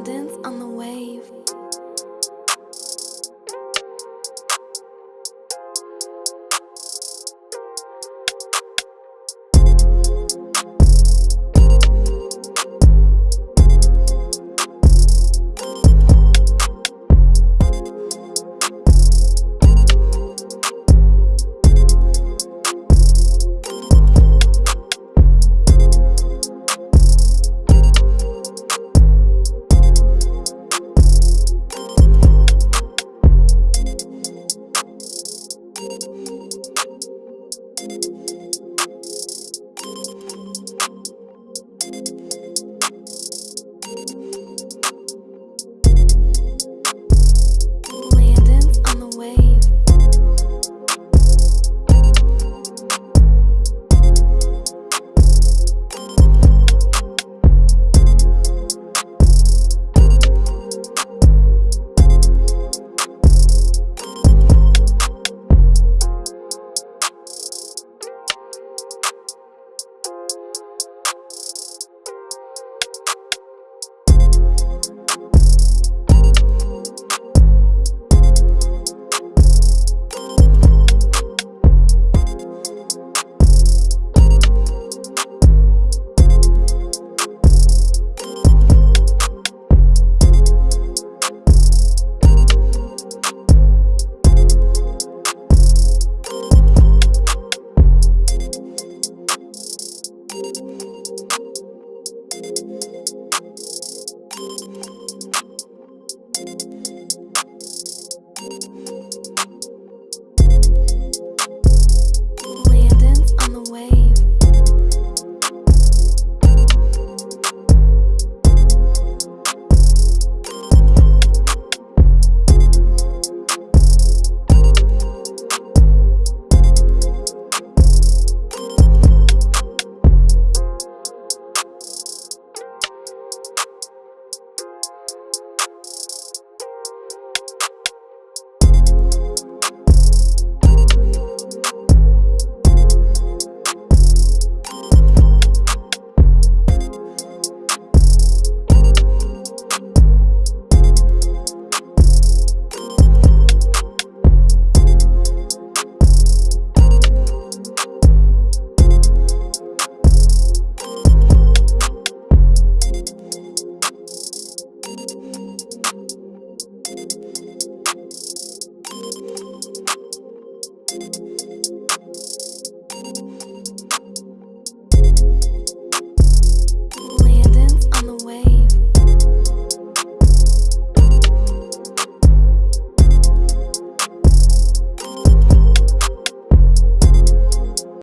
dance on the wave. Landons you